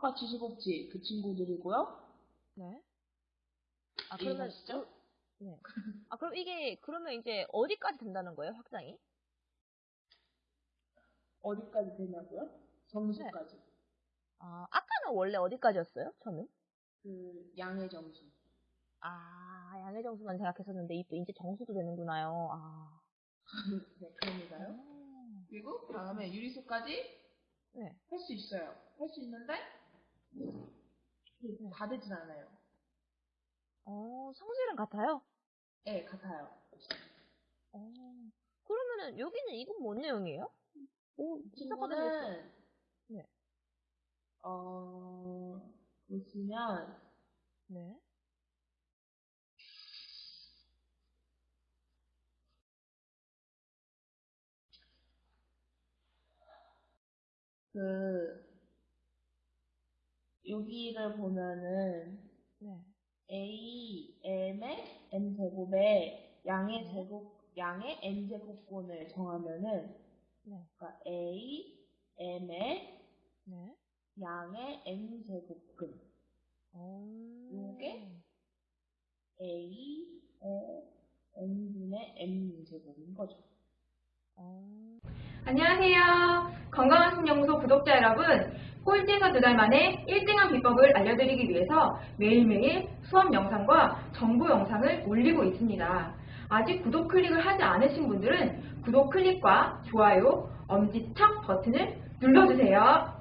아까 지시복지 그 친구들이고요. 네. 아, 그러면, 이해하시죠? 네. 아, 그럼 이게, 그러면 이제 어디까지 된다는 거예요, 확장이? 어디까지 되냐고요? 점수까지. 아, 아까는 원래 어디까지였어요, 처음에? 그 양의 점수. 아, 양의 점수만 생각했었는데, 이- 이제 정수도 되는구나요. 아. 네, 그럽니다요. 음. 그리고 다음에 유리수까지 네. 할 수 있어요. 할 수 있는데 다 되진 않아요. 어, 성질은 같아요? 네, 같아요. 어. 그러면은, 여기는 이건 뭔 내용이에요? 오, 이 진짜. 친구는 네. 어 보시면 네. 그 여기를 보면은 네. a m의 n 제곱에 양의 네. 제곱 양의 n 제곱권을 정하면은 네. 그러니까 a m의 네. 양의 n 제곱근 어. 요게? a의 n분의 m 제곱인 거죠. 어. 안녕하세요. 건강한 신연구소 구독자 여러분. 꼴찌에서 두 달 만에 1등한 비법을 알려드리기 위해서 매일매일 수업 영상과 정보 영상을 올리고 있습니다. 아직 구독 클릭을 하지 않으신 분들은 구독 클릭과 좋아요, 엄지척 버튼을 눌러주세요.